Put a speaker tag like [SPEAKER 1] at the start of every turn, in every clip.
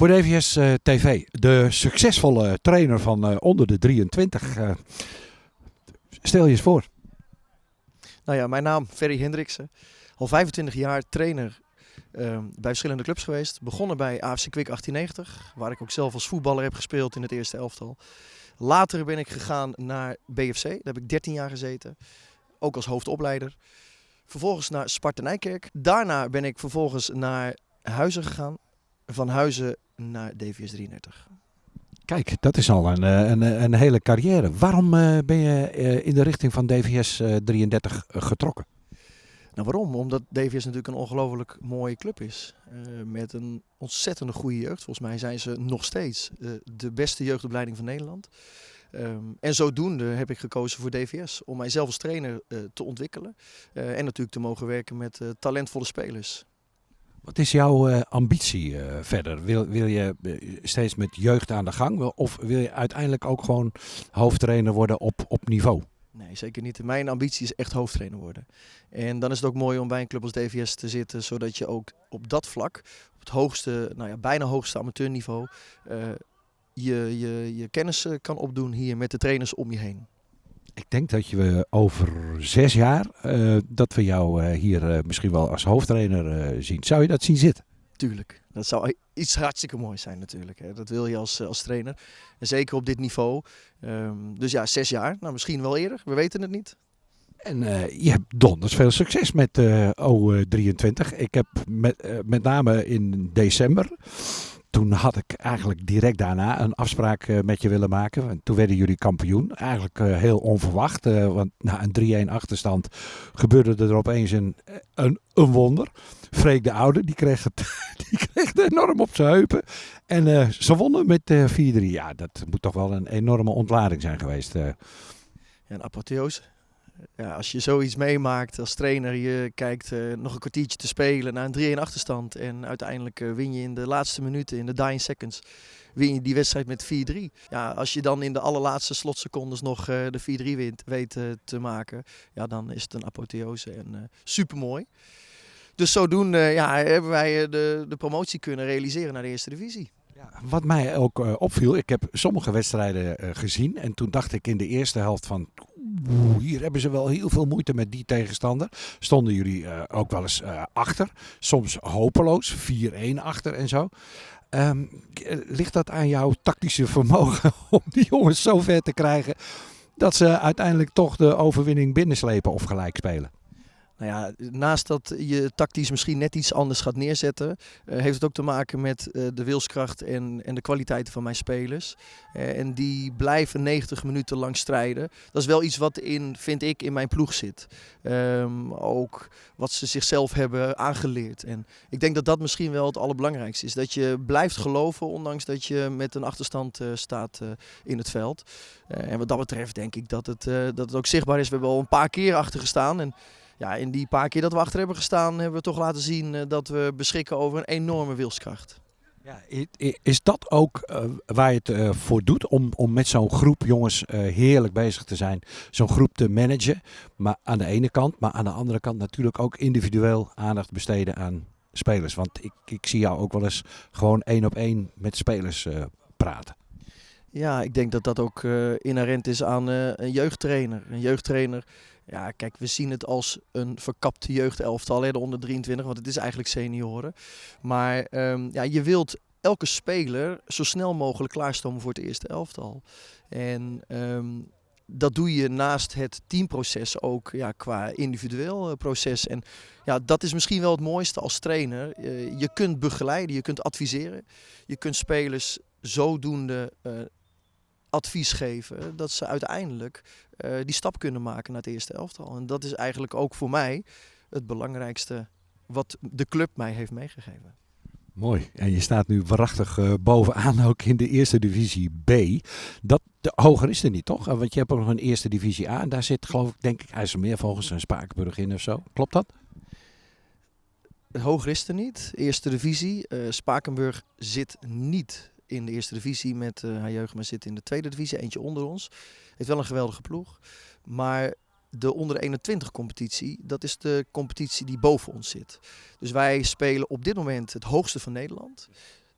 [SPEAKER 1] Voor DVS uh, TV, de succesvolle trainer van uh, onder de 23. Uh, stel je eens voor.
[SPEAKER 2] Nou ja, mijn naam Ferry Hendriksen. Al 25 jaar trainer bij verschillende clubs geweest. Begonnen bij AFC Kwik 1890, waar ik ook zelf als voetballer heb gespeeld in het eerste elftal. Later ben ik gegaan naar BFC, daar heb ik 13 jaar gezeten. Ook als hoofdopleider. Vervolgens naar Sparta Nijkerk. Daarna ben ik vervolgens naar Huizen gegaan. Van Huizen naar DVS 33.
[SPEAKER 1] Kijk, dat is al een, een, een hele carrière. Waarom ben je in de richting van DVS 33 getrokken?
[SPEAKER 2] Nou, waarom? Omdat DVS natuurlijk een ongelooflijk mooie club is. Uh, met een ontzettende goede jeugd. Volgens mij zijn ze nog steeds uh, de beste jeugdopleiding van Nederland. Um, en zodoende heb ik gekozen voor DVS. Om mijzelf als trainer uh, te ontwikkelen. en natuurlijk te mogen werken met talentvolle spelers.
[SPEAKER 1] Wat is jouw ambitie verder? Wil, wil je steeds met jeugd aan de gang? Of wil je uiteindelijk ook gewoon hoofdtrainer worden op, op niveau?
[SPEAKER 2] Nee, zeker niet. Mijn ambitie is echt hoofdtrainer worden. En dan is het ook mooi om bij een club als DVS te zitten, zodat je ook op dat vlak, op het hoogste, nou ja, bijna hoogste amateurniveau, je, je, je kennis kan opdoen hier met de trainers om je heen.
[SPEAKER 1] Ik denk dat je over zes jaar, uh, dat we jou uh, hier misschien wel als hoofdtrainer zien. Zou je dat zien zitten?
[SPEAKER 2] Tuurlijk. Dat zou iets hartstikke moois zijn natuurlijk. Hè. Dat wil je als, als trainer. En zeker op dit niveau. Um, dus ja, zes jaar. Nou, misschien wel eerder. We weten het niet.
[SPEAKER 1] En je hebt donders veel succes met uh, O23. Ik heb met, met name in december toen had ik eigenlijk direct daarna een afspraak uh, met je willen maken. En toen werden jullie kampioen. Eigenlijk uh, heel onverwacht. Uh, want na een 3-1 achterstand gebeurde er opeens een, een, een wonder. Freek de Oude, die kreeg het, die kreeg het enorm op zijn heupen. En ze wonnen met 4-3. Ja, dat moet toch wel een enorme ontlading zijn geweest.
[SPEAKER 2] Ja, een apotheose ja, als je zoiets meemaakt als trainer, je kijkt uh, nog een kwartiertje te spelen na een 3-1 achterstand. En uiteindelijk uh, win je in de laatste minuten, in de dying seconds, win je die wedstrijd met 4-3. Ja, als je dan in de allerlaatste slotsecondes nog uh, de 4-3 wint, weet te maken, ja, dan is het een apotheose en supermooi. Dus zodoende ja, hebben wij de, de promotie kunnen realiseren naar de eerste divisie.
[SPEAKER 1] Ja, wat mij ook opviel, ik heb sommige wedstrijden gezien en toen dacht ik in de eerste helft van hier hebben ze wel heel veel moeite met die tegenstander. Stonden jullie uh, ook wel eens achter, soms hopeloos, 4-1 achter en zo. Um, ligt dat aan jouw tactische vermogen om die jongens zo ver te krijgen dat ze uiteindelijk toch de overwinning binnenslepen of gelijk spelen?
[SPEAKER 2] Nou ja, naast dat je tactisch misschien net iets anders gaat neerzetten, uh, heeft het ook te maken met uh, de wilskracht en, en de kwaliteiten van mijn spelers. Uh, en die blijven 90 minuten lang strijden. Dat is wel iets wat in, vind ik, in mijn ploeg zit. Um, ook wat ze zichzelf hebben aangeleerd. En ik denk dat dat misschien wel het allerbelangrijkste is. Dat je blijft geloven, ondanks dat je met een achterstand staat in het veld. en wat dat betreft denk ik dat het, dat het ook zichtbaar is. We hebben al een paar keer achter gestaan. En, ja, in die paar keer dat we achter hebben gestaan, hebben we toch laten zien uh, dat we beschikken over een enorme wilskracht.
[SPEAKER 1] Ja, is dat ook uh, waar je het uh, voor doet? Om, om met zo'n groep jongens heerlijk bezig te zijn. Zo'n groep te managen. Maar aan de ene kant, maar aan de andere kant natuurlijk ook individueel aandacht besteden aan spelers. Want ik, ik zie jou ook wel eens gewoon één op één met spelers praten.
[SPEAKER 2] Ja, ik denk dat dat ook inherent is aan een jeugdtrainer. Een jeugdtrainer ja, kijk, we zien het als een verkapte jeugdelftal, hè, de onder 23, want het is eigenlijk senioren. Maar um, ja, je wilt elke speler zo snel mogelijk klaarstomen voor het eerste elftal. En um, dat doe je naast het teamproces ook ja, qua individueel proces. En ja, dat is misschien wel het mooiste als trainer. Uh, je kunt begeleiden, je kunt adviseren. Je kunt spelers zodoende uh, advies geven dat ze uiteindelijk uh, die stap kunnen maken naar het eerste elftal. En dat is eigenlijk ook voor mij het belangrijkste wat de club mij heeft meegegeven.
[SPEAKER 1] Mooi. En je staat nu waarachtig uh, bovenaan ook in de eerste divisie B. Dat, de, hoger is er niet, toch? Want je hebt ook nog een eerste divisie A. En daar zit geloof ik, denk ik, IJsselmeer volgens een Spakenburg in of zo. Klopt dat?
[SPEAKER 2] Hoger is er niet. Eerste divisie. Uh, Spakenburg zit niet in de eerste divisie met uh, haar jeugd, zit in de tweede divisie. Eentje onder ons. Heeft wel een geweldige ploeg. Maar de onder 21 competitie, dat is de competitie die boven ons zit. Dus wij spelen op dit moment het hoogste van Nederland.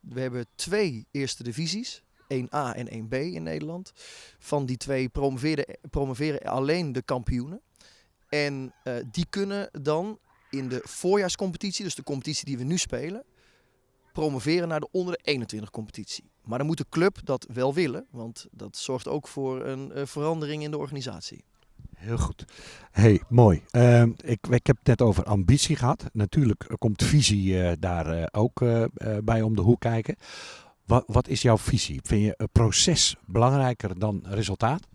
[SPEAKER 2] We hebben twee eerste divisies. 1A en 1B in Nederland. Van die twee promoveren, alleen de kampioenen. En uh, die kunnen dan in de voorjaarscompetitie, dus de competitie die we nu spelen, promoveren naar de onder de 21 competitie. Maar dan moet de club dat wel willen, want dat zorgt ook voor een uh, verandering in de organisatie.
[SPEAKER 1] Heel goed. Hey, mooi. Uh, ik, ik heb het net over ambitie gehad. Natuurlijk komt visie uh, daar uh, ook bij om de hoek kijken. Wat, wat is jouw visie? Vind je een proces belangrijker dan resultaat?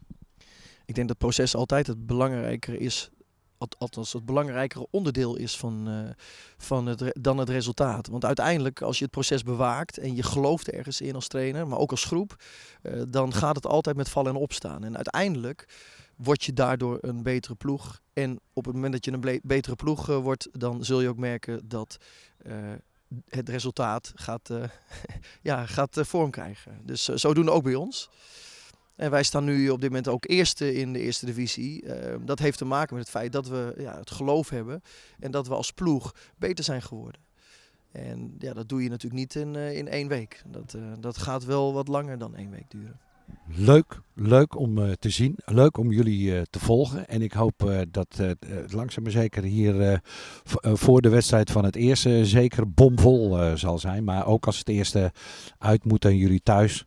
[SPEAKER 2] Ik denk dat proces altijd het belangrijker is althans het belangrijkere onderdeel is van, uh, van het, dan het resultaat. Want uiteindelijk, als je het proces bewaakt en je gelooft ergens in als trainer, maar ook als groep, uh, dan gaat het altijd met vallen en opstaan. En uiteindelijk word je daardoor een betere ploeg. En op het moment dat je een betere ploeg uh, wordt, dan zul je ook merken dat het resultaat gaat, ja, gaat vorm krijgen. Dus zodoende ook bij ons. En wij staan nu op dit moment ook eerste in de eerste divisie. Uh, dat heeft te maken met het feit dat we ja, het geloof hebben en dat we als ploeg beter zijn geworden. En ja, dat doe je natuurlijk niet in, uh, in één week. Dat, uh, dat gaat wel wat langer dan één week duren.
[SPEAKER 1] Leuk, leuk om uh, te zien. Leuk om jullie te volgen. En ik hoop dat langzaam maar zeker hier voor de wedstrijd van het eerste zeker bomvol zal zijn. Maar ook als het eerste uit moet aan jullie thuis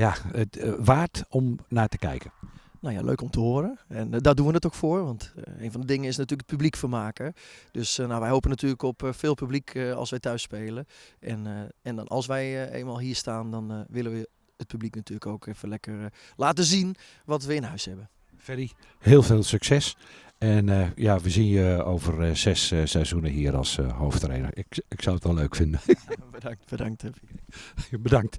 [SPEAKER 1] ja, het, uh, waard om naar te kijken.
[SPEAKER 2] Nou ja, leuk om te horen. En uh, daar doen we het ook voor. Want uh, een van de dingen is natuurlijk het publiek vermaken. Dus nou, wij hopen natuurlijk op veel publiek als wij thuis spelen. En, en dan als wij eenmaal hier staan, dan willen we het publiek natuurlijk ook even lekker laten zien wat we in huis hebben.
[SPEAKER 1] Ferry, heel veel succes. En uh, ja, we zien je over uh, zes uh, seizoenen hier als hoofdtrainer. Ik, ik zou het wel leuk vinden.
[SPEAKER 2] bedankt, bedankt.
[SPEAKER 1] bedankt.